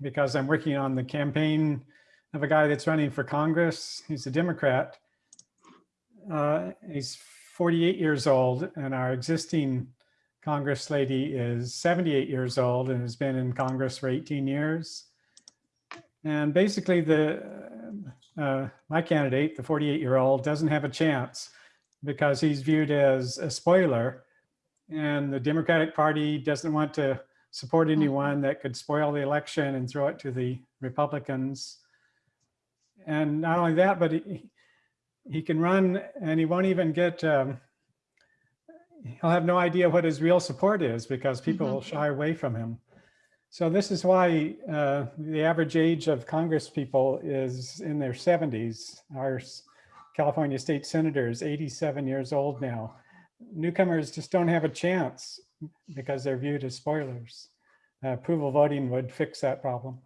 because I'm working on the campaign of a guy that's running for Congress. He's a Democrat. Uh, he's 48 years old and our existing Congress lady is 78 years old and has been in Congress for 18 years. And basically the uh, my candidate, the 48 year old, doesn't have a chance because he's viewed as a spoiler and the Democratic Party doesn't want to support anyone that could spoil the election and throw it to the Republicans. And not only that, but he, he can run and he won't even get, um, he'll have no idea what his real support is because people Mhm. will shy away from him. So this is why uh, the average age of Congress people is in their 70s. Our California state senator is 87 years old now. Newcomers just don't have a chance because they're viewed as spoilers. Uh, approval voting would fix that problem.